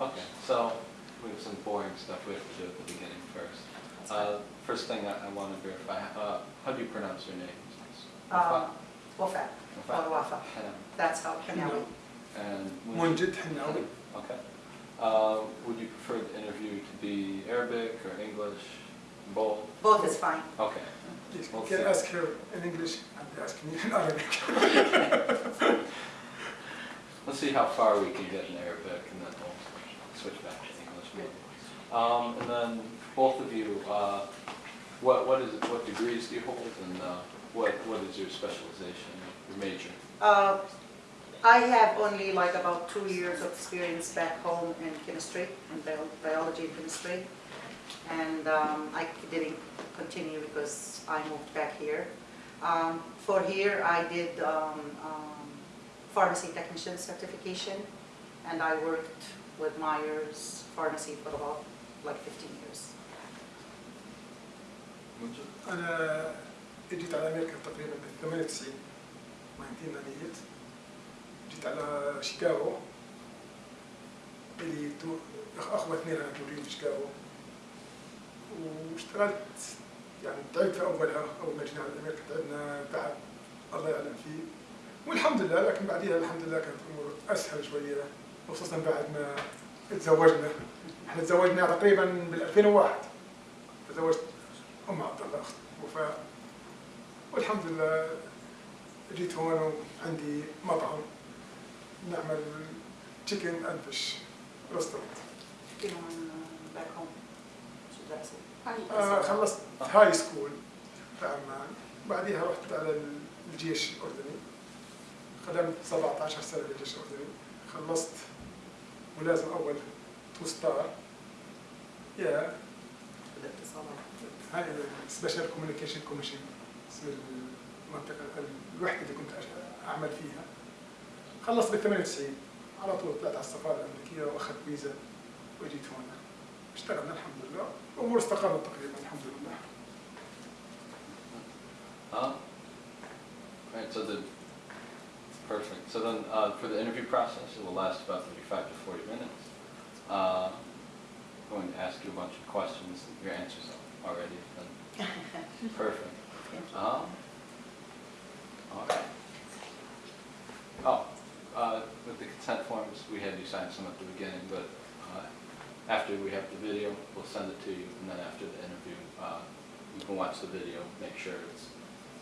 Okay, so we have some boring stuff we have to do at the beginning first. Uh, first thing I, I want to verify, uh, how do you pronounce your name? Um, Wafa. Wafa. That's how And Okay. Uh, would you prefer the interview to be Arabic or English? Both? Both is fine. Okay. Yes, can ask her in English and ask me in Arabic. Let's see how far we can get in Arabic and then we'll switch back to English. Um, And then both of you, uh, what what is, what degrees do you hold and uh, what what is your specialization, your major? Uh, I have only like about two years of experience back home in chemistry, bio- biology and chemistry. And um, I didn't continue because I moved back here. Um, For here, I did um, um, pharmacy technician certification, and I worked with Myers Pharmacy for about like 15 years. أنا جيت على أمريكا تقريبا بال 98 1998 جيت على شيكاغو اللي تو- أخوتني لنا مولودين في شيكاغو. واشتغلت يعني تعبت في أولها أول ما جينا على أمريكا تعبنا تعب الله يعلم فيه. والحمد لله لكن بعديها الحمد لله كانت الأمور أسهل شوية. خصوصا بعد ما تزوجنا. إحنا تزوجنا تقريبا بال 2001 تزوجت أم عبد الله أخت وفاء. والحمد لله جيت هون وعندي مطعم نعمل تشيكن اند فيش ريستورانت. آه خلصت هاي سكول في عمان بعديها رحت على الجيش الأردني. خدمت 17 سنة بالجيش الأردني. خلصت ملازم أول تو ستار يا. هاي السبيشال كوميونيكيشن كوميشن اسم المنطقة الوحدة اللي كنت أعمل فيها. خلصت بال 98 على طول طلعت على السفارة الأمريكية وأخذت فيزا وجيت هون. اشتغلنا الحمد لله. الأمور استقرت تقريبا الحمد لله. so the, perfect. So then, uh, for the interview process, it will last about thirty-five to forty minutes. Uh, I'm going to ask you a bunch of questions, your answers already have been perfect. Um, all right. Oh, uh, with the consent forms, we had you sign some at the beginning, but, uh, after we have the video, we'll send it to you, and then after the interview, uh, you can watch the video, make sure it's,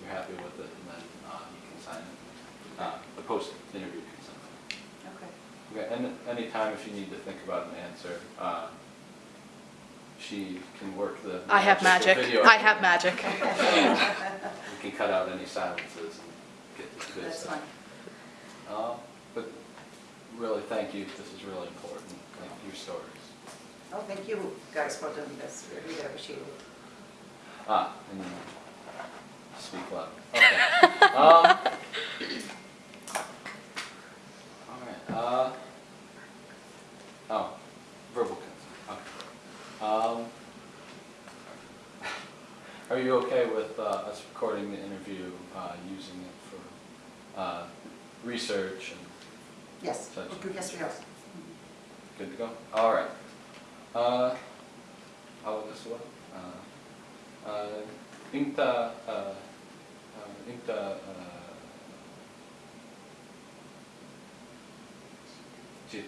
you're happy with it, and then, uh, you can sign it. Uh, the post-interview consent. Okay. Okay, and anytime if you need to think about an answer, uh, she can work the. I have magic. video. I have magic. We can cut out any silences and get the good That's stuff. fine. Uh, But really, thank you, this is really important, like your stories. Oh, thank you guys for doing this. We Really appreciate it. Ah, and you speak loud. Okay. Um, All right, uh, oh, verbal consent, okay. Um, Are you okay with uh, us recording the interview, uh, using it for uh, research and Yes, such? yes, we are. Good to go? All right. Uh, أول سؤال آه، آه، أنت آه، آه، أنت آه، جيت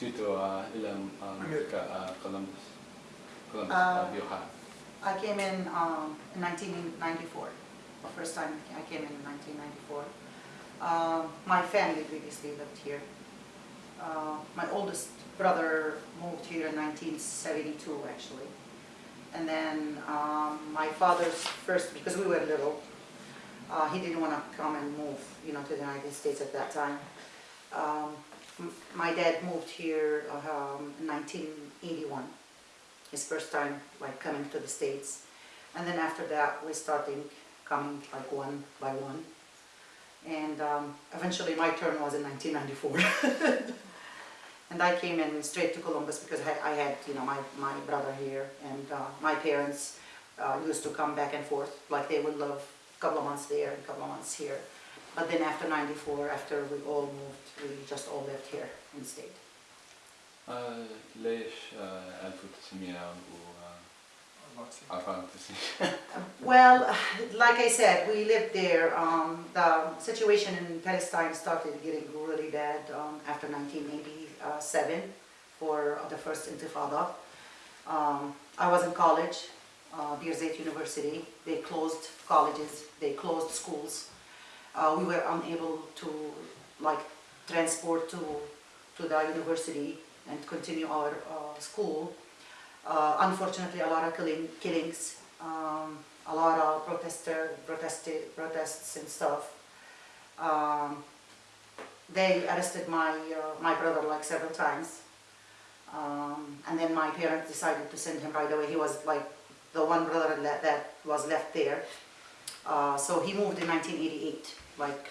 جيت آه، إلى أمريكا آه، كولومبوس I came in um, in 1994. The first time I came in 1994. Um, my family previously lived here. Uh, my oldest brother moved here in 1972, actually. And then um, my father's first, because we were little, uh, he didn't want to come and move, you know, to the United States at that time. Um, my dad moved here um, in 1981 his first time like coming to the States. And then after that, we started coming like one by one. And um, eventually my turn was in 1994. and I came in straight to Columbus because I, had, you know, my, my brother here and uh, my parents uh, used to come back and forth. Like they would live a couple of months there and a couple of months here. But then after 94, after we all moved, we just all lived here in state. آه، ليش آه، 1994 Well, like I said, we lived there. Um, the situation in Palestine started getting really bad um, after 1987 for the first Intifada. Um, I was in college, uh, Birzeit University. They closed colleges, they closed schools. Uh, we were unable to like transport to to the university and continue our uh, school. Uh, unfortunately, a lot of killing, killings, um, a lot of protester, protests and stuff. Um, they arrested my uh, my brother like several times, um, and then my parents decided to send him right away. He was like the one brother that, that was left there. Uh, so he moved in 1988, like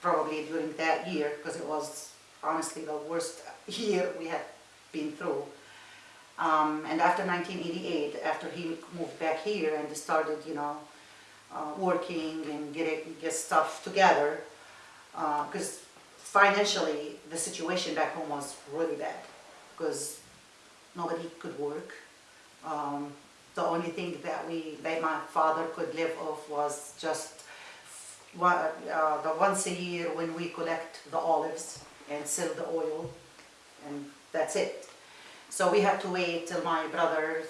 probably during that year, because it was honestly the worst year we had been through. Um, and after 1988, after he moved back here and started, you know, uh, working and getting get stuff together, because financially the situation back home was really bad, because nobody could work. Um, the only thing that we, that my father could live off was just one, uh, the once a year when we collect the olives and sell the oil, and that's it. So we had to wait till my brother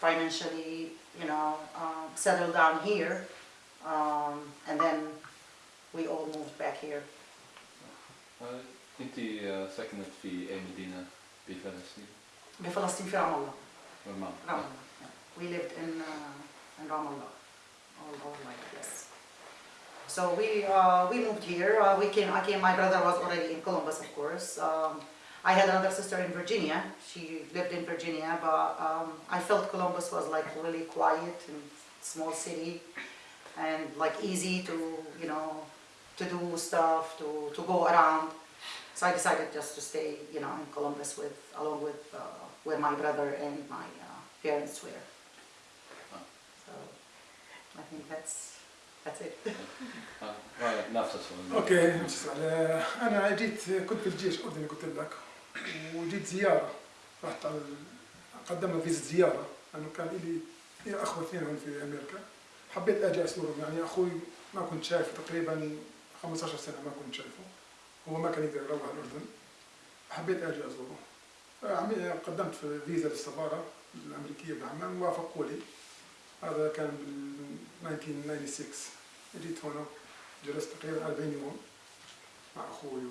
financially, you know, um, settled down here, um, and then we all moved back here. آه، انت آه، سكنت في اي مدينه بفلسطين؟ بفلسطين في رام الله. رام رام الله. yeah. We lived in uh, in Ramallah all our life, yes. So we uh, we moved here. Uh, we came. I came. My brother was already in Columbus, of course. Um, I had another sister in Virginia. She lived in Virginia, but um, I felt Columbus was like really quiet and small city, and like easy to you know to do stuff to to go around. So I decided just to stay, you know, in Columbus with along with uh, where my brother and my uh, parents were. So I think that's that's it. أوكي. أنا جيت كنت في الجيش الاردني قلت لك. وجيت زيارة. رحت على قدمنا فيزا زيارة. لأنه كان لي لي اخوه اثنين هون في أمريكا. حبيت أجي أزورهم. يعني أخوي ما كنت شايفه تقريبا 15 سنة ما كنت شايفه. هو ما كان يقدر يروح الأردن. حبيت أجي أزوره. قدمت في فيزا للسفارة الأمريكية بعمان وافقوا لي. هذا كان بال 1996 جيت هنا جلست تقريبا 40 يوم مع أخوي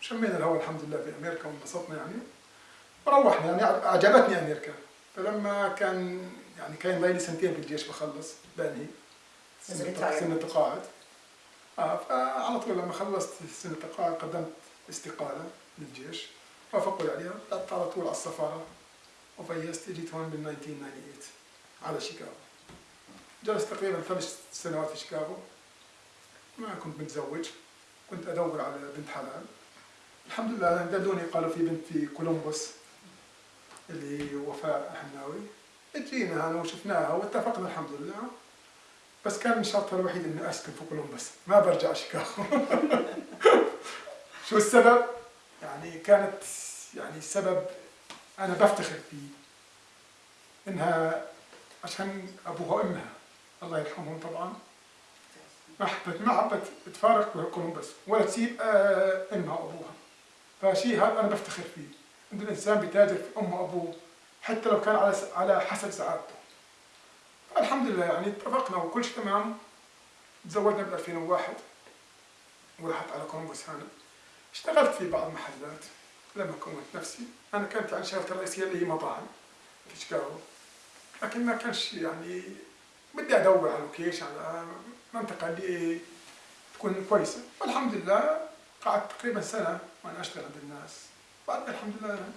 وشمينا الهواء الحمد لله في أمريكا وانبسطنا يعني. وروحنا يعني عجبتني أمريكا. فلما كان يعني كان لي سنتين بالجيش بخلص بانهي سنة تقاعد آه فعلى طول لما خلصت سنة التقاعد قدمت استقالة للجيش. وافقوا لي عليها. طلعت على طول على السفارة. وفيزت جيت هون بال 1998 على شيكاغو. جلست تقريبا ثلاث سنوات في شيكاغو. ما كنت متزوج. كنت أدور على بنت حلال. الحمد لله دلوني قالوا في بنت في كولومبوس اللي وفاء حناوي جينا هنا وشفناها واتفقنا الحمد لله. بس كان شرطها الوحيد إني أسكن في كولومبوس. ما برجع شيكاغو. شو السبب؟ يعني كانت يعني سبب أنا بفتخر فيه. إنها عشان أبوها وأمها. الله يرحمهم طبعا. ما حبت ما حبت تفارق كولومبوس ولا تسيب آه، أمها وأبوها. فشيء هذا أنا بفتخر فيه. إن الإنسان بيتاجر في أمه وأبوه حتى لو كان على على حسب سعادته. الحمد لله يعني اتفقنا وكل شيء تمام. تزوجنا ب 2001 ورحت على كولومبوس هنا اشتغلت في بعض المحلات. لما كونت نفسي. أنا كانت يعني شغلتي الرئيسية اللي هي مطاعم في شيكاغو. لكن ما كانش يعني بدي أدور على لوكيشن على منطقة اللي تكون كويسة. والحمد لله قعدت تقريبا سنة وأنا أشتغل عند الناس بعد الحمد لله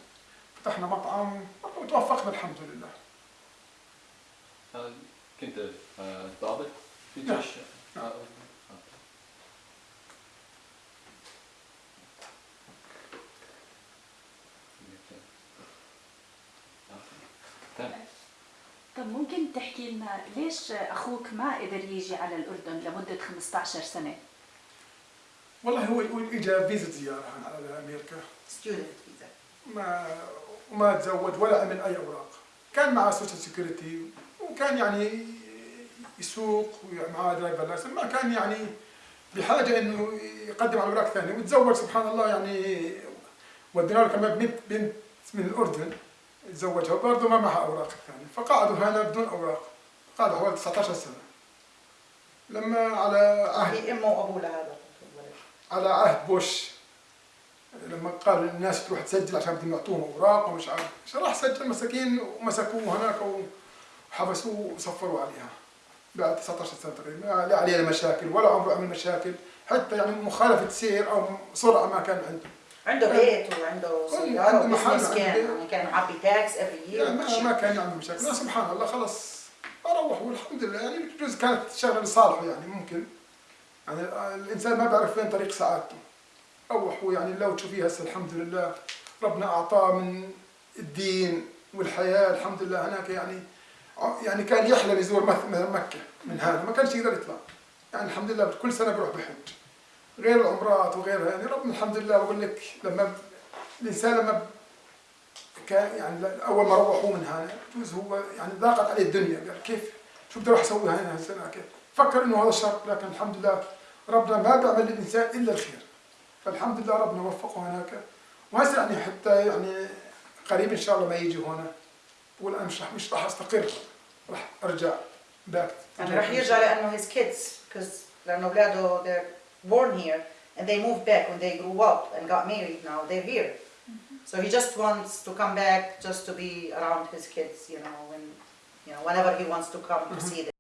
فتحنا مطعم وتوفقنا الحمد لله كنت آه، ضابط في نعم. الجيش؟ نعم. آه، آه. تمام. طب ممكن تحكي لنا ليش أخوك ما قدر يجي على الأردن لمدة 15 سنة؟ والله هو هو اجى فيزا زيارة على أمريكا. Student visa. ما وما تزوج ولا عمل أي أوراق. كان معه سوشيال سيكوريتي وكان يعني يسوق ومعاه درايفر لايسنس ما كان يعني بحاجة إنه يقدم على أوراق ثانية. وتزوج سبحان الله يعني ودينا له كمان بنت بنت من الأردن. تزوجها برضه ما معها أوراق ثانية فقعدوا هنا بدون أوراق. قعدوا حوالي 19 سنة. لما على عهد في أمه وأبوه لهذا. على عهد بوش لما قال الناس تروح تسجل عشان بدهم يعطوهم أوراق ومش عارف راح سجل مساكين ومسكوه هناك وحبسوه وصفروا عليها. بعد 19 سنة تقريبا لا عليه مشاكل ولا عمره عمل مشاكل حتى يعني مخالفة سير أو سرعة ما كان عنده. عنده بيت وعنده محل، وبزنس كان. يعني كان عبي تاكس افري يعني ما, ما يير كان عنده مشاكل. لا سبحان الله خلص روح والحمد لله. يعني بجوز كانت شغلة لصالحه يعني ممكن. يعني الإنسان ما بيعرف وين طريق سعادته روح يعني لو تشوفيه هسه الحمد لله ربنا أعطاه من الدين والحياة الحمد لله. هناك يعني يعني كان يحلم يزور مكة. من هذا ما كانش يقدر يطلع. يعني الحمد لله كل سنة بيروح بحج. غير العمرات وغيرها يعني ربنا الحمد لله بقول لك لما الإنسان لما كان يعني أول ما روحوه من هنا بجوز هو يعني ضاقت عليه الدنيا قال كيف؟ شو بدي أروح أسوي هنا؟ هالسنه كيف؟ فكر إنه هذا الشر لكن الحمد لله ربنا ما بيعمل للإنسان إلا الخير. فالحمد لله ربنا وفقه هناك. وهسه يعني حتى يعني قريب إن شاء الله ما يجي هنا. بقول أنا مش راح مش راح أستقر راح أرجع باك يعني راح يرجع kids because لأنه أولاده they're born here and they moved back when they grew up and got married now they're here. Mm-hmm. So he just wants to come back just to be around his kids you know when you know whenever he wants to come to mm-hmm. see them